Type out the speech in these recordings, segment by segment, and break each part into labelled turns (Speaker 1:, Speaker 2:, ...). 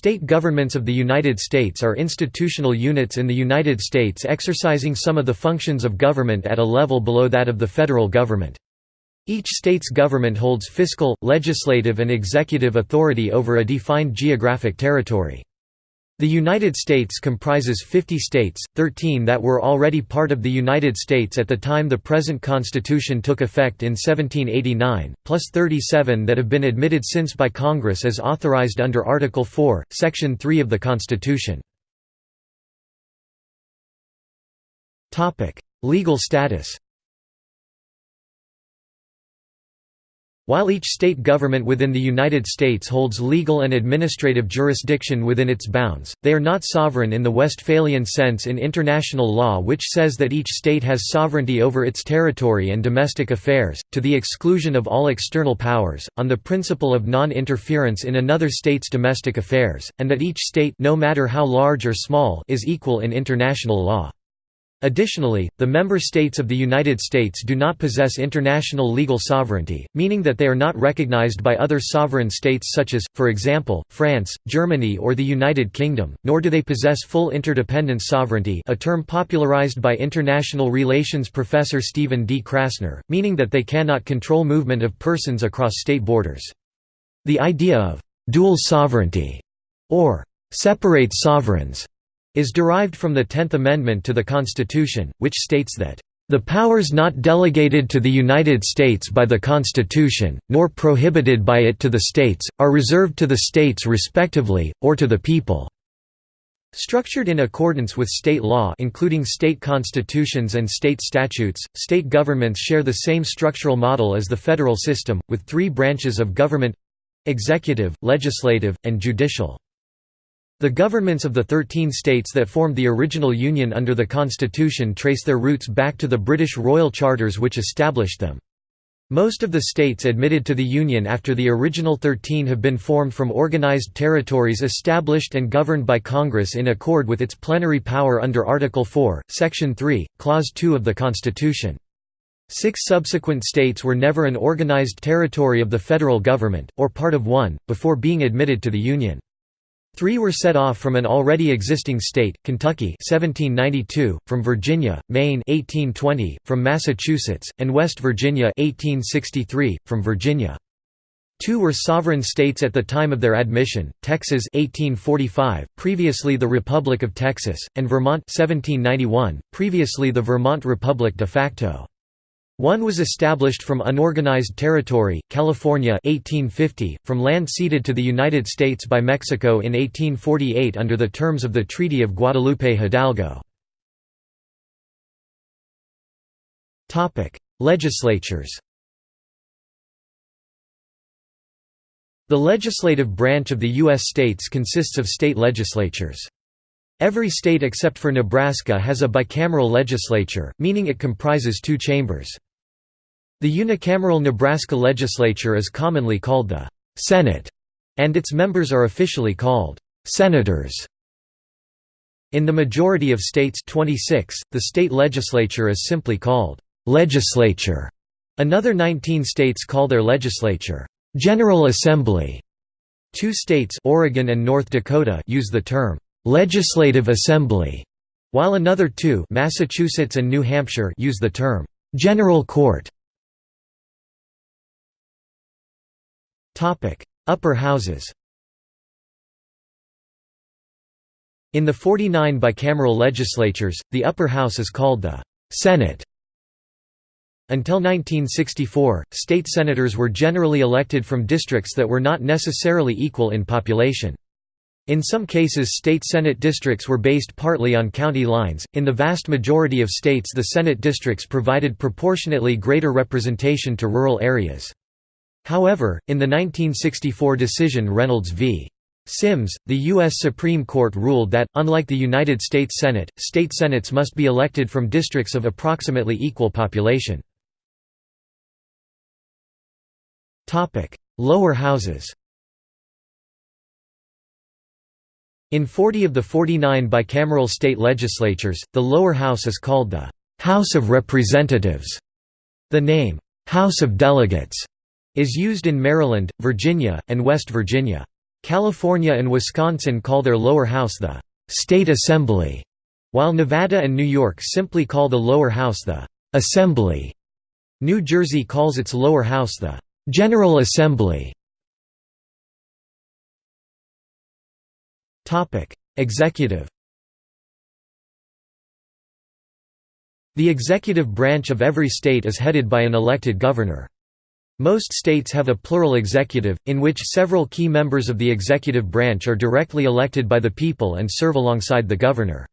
Speaker 1: state governments of the United States are institutional units in the United States exercising some of the functions of government at a level below that of the federal government. Each state's government holds fiscal, legislative and executive authority over a defined geographic territory. The United States comprises 50 states, 13 that were already part of the United States at the time the present Constitution took effect in 1789, plus 37 that have been admitted since by Congress as authorized under Article 4, Section 3 of the Constitution. Legal status While each state government within the United States holds legal and administrative jurisdiction within its bounds, they are not sovereign in the Westphalian sense in international law which says that each state has sovereignty over its territory and domestic affairs, to the exclusion of all external powers, on the principle of non-interference in another state's domestic affairs, and that each state no matter how large or small is equal in international law. Additionally, the member states of the United States do not possess international legal sovereignty, meaning that they are not recognized by other sovereign states such as, for example, France, Germany or the United Kingdom, nor do they possess full interdependence sovereignty a term popularized by international relations professor Stephen D. Krasner, meaning that they cannot control movement of persons across state borders. The idea of «dual sovereignty» or «separate sovereigns» is derived from the Tenth Amendment to the Constitution, which states that the powers not delegated to the United States by the Constitution, nor prohibited by it to the states, are reserved to the states respectively, or to the people." Structured in accordance with state law including state constitutions and state statutes, state governments share the same structural model as the federal system, with three branches of government—executive, legislative, and judicial. The governments of the thirteen states that formed the original Union under the Constitution trace their roots back to the British royal charters which established them. Most of the states admitted to the Union after the original 13 have been formed from organized territories established and governed by Congress in accord with its plenary power under Article 4, Section 3, Clause 2 of the Constitution. Six subsequent states were never an organized territory of the federal government, or part of one, before being admitted to the Union. Three were set off from an already existing state, Kentucky 1792, from Virginia, Maine 1820, from Massachusetts, and West Virginia 1863, from Virginia. Two were sovereign states at the time of their admission, Texas 1845, previously the Republic of Texas, and Vermont 1791, previously the Vermont Republic de facto. One was established from unorganized territory, California 1850, from land ceded to the United States by Mexico in 1848 under the terms of the Treaty of Guadalupe Hidalgo. Legislatures The legislative branch of the U.S. states consists of state legislatures. Every state except for Nebraska has a bicameral legislature, meaning it comprises two chambers. The unicameral Nebraska legislature is commonly called the Senate, and its members are officially called senators. In the majority of states 26, the state legislature is simply called legislature. Another 19 states call their legislature General Assembly. Two states Oregon and North Dakota use the term legislative assembly, while another two Massachusetts and New Hampshire use the term general court. Upper houses In the 49 bicameral legislatures, the upper house is called the Senate. Until 1964, state senators were generally elected from districts that were not necessarily equal in population. In some cases state Senate districts were based partly on county lines, in the vast majority of states the Senate districts provided proportionately greater representation to rural areas. However, in the 1964 decision Reynolds v. Sims, the U.S. Supreme Court ruled that, unlike the United States Senate, state senates must be elected from districts of approximately equal population. Lower houses In 40 of the 49 bicameral state legislatures, the lower house is called the «House of Representatives». The name «House of Delegates» is used in Maryland, Virginia, and West Virginia. California and Wisconsin call their lower house the «State Assembly», while Nevada and New York simply call the lower house the «Assembly». New Jersey calls its lower house the «General Assembly». Executive The executive branch of every state is headed by an elected governor. Most states have a plural executive, in which several key members of the executive branch are directly elected by the people and serve alongside the governor.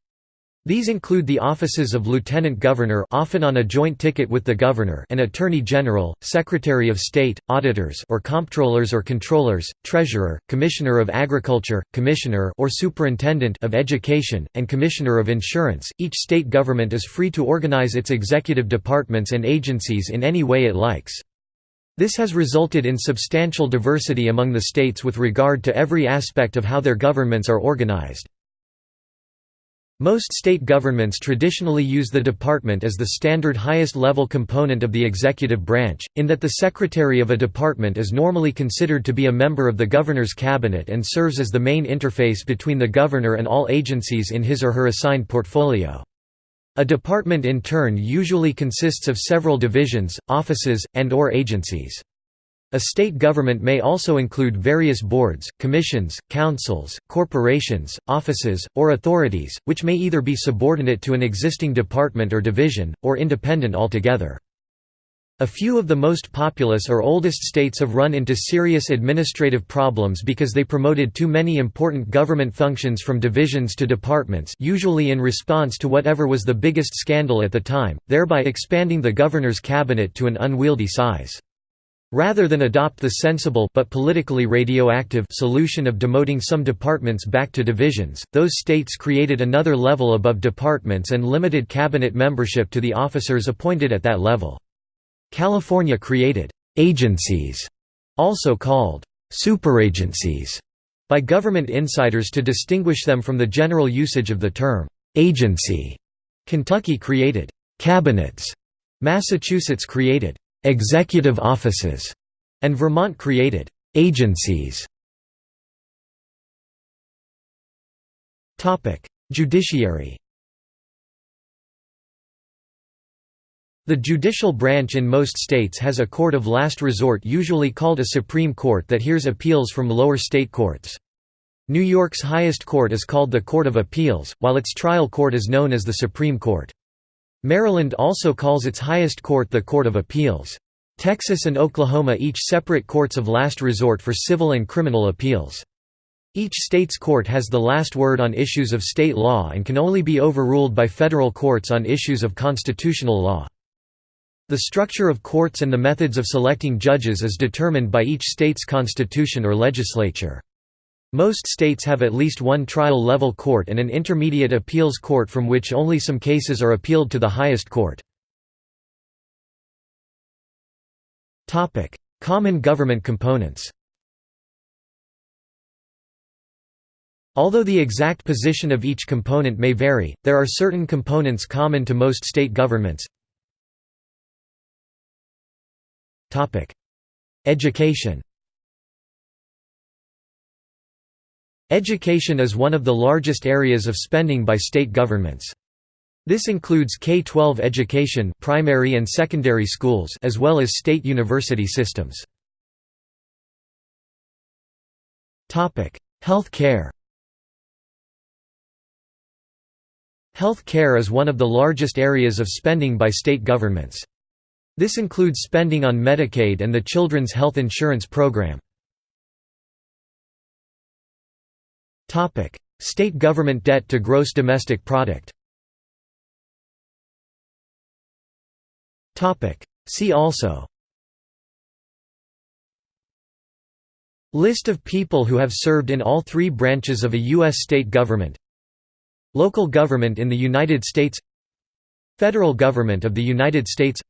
Speaker 1: These include the offices of Lieutenant Governor often on a joint ticket with the Governor and Attorney General, Secretary of State, Auditors or Comptrollers or Controllers, Treasurer, Commissioner of Agriculture, Commissioner or Superintendent of Education, and Commissioner of Insurance. Each state government is free to organize its executive departments and agencies in any way it likes. This has resulted in substantial diversity among the states with regard to every aspect of how their governments are organized. Most state governments traditionally use the department as the standard highest-level component of the executive branch, in that the secretary of a department is normally considered to be a member of the governor's cabinet and serves as the main interface between the governor and all agencies in his or her assigned portfolio. A department in turn usually consists of several divisions, offices, and or agencies. A state government may also include various boards, commissions, councils, corporations, offices, or authorities, which may either be subordinate to an existing department or division, or independent altogether. A few of the most populous or oldest states have run into serious administrative problems because they promoted too many important government functions from divisions to departments usually in response to whatever was the biggest scandal at the time, thereby expanding the governor's cabinet to an unwieldy size. Rather than adopt the sensible but politically radioactive solution of demoting some departments back to divisions, those states created another level above departments and limited cabinet membership to the officers appointed at that level. California created «agencies», also called «superagencies», by government insiders to distinguish them from the general usage of the term «agency». Kentucky created «cabinets», Massachusetts created executive offices, and Vermont created agencies. Judiciary The judicial branch in most states has a court of last resort usually called a Supreme Court that hears appeals from lower state courts. New York's highest court is called the Court of Appeals, while its trial court is known as the Supreme Court. Maryland also calls its highest court the Court of Appeals. Texas and Oklahoma each separate courts of last resort for civil and criminal appeals. Each state's court has the last word on issues of state law and can only be overruled by federal courts on issues of constitutional law. The structure of courts and the methods of selecting judges is determined by each state's constitution or legislature. Most states have at least one trial-level court and an intermediate appeals court from which only some cases are appealed to the highest court. Common government components Although the exact position of each component may vary, there are certain components common to most state governments. Education Education is one of the largest areas of spending by state governments. This includes K-12 education primary and secondary schools as well as state university systems. Health care Health care is one of the largest areas of spending by state governments. This includes spending on Medicaid and the Children's Health Insurance Program. State government debt to gross domestic product. See also. List of people who have served in all three branches of a U.S. state government Local government in the United States Federal government of the United States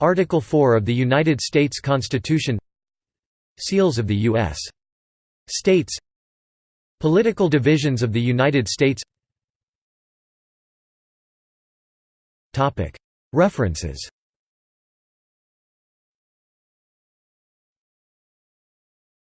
Speaker 1: Article 4 of the United States Constitution. Seals of the U.S. States. Political divisions of the United States. References